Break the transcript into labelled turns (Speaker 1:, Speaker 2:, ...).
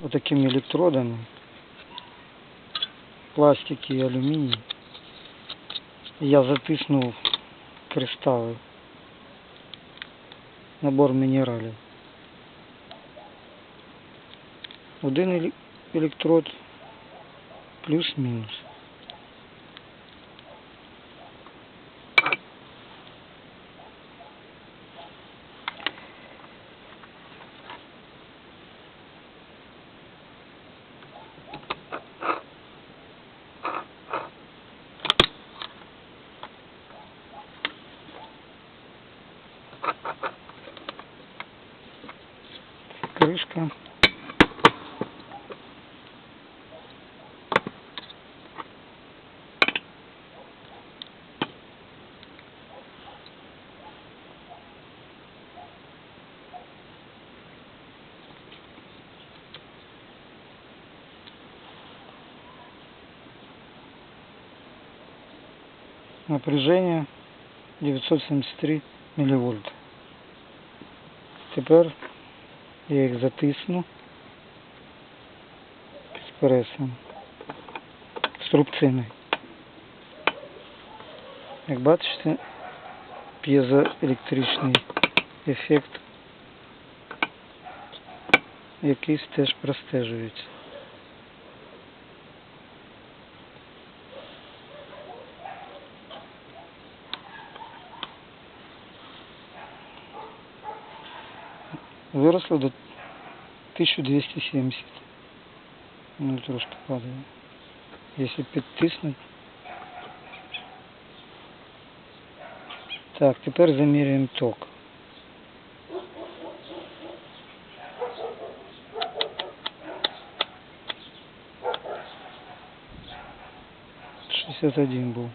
Speaker 1: вот такими электродами. Пластики и алюминий. Я затиснув кристаллы. Набор мінералів один электрод плюс-мінус крышка напряжение 973 мілівольт. Тепер я їх затисну під пресом струбциною. Як бачите, п'єзоелектричний ефект якийсь теж простежується. Виросло до 1270. Ну, трошки падає. Якщо підтиснути. Так, тепер заміряємо ток. Шестьдесят один був.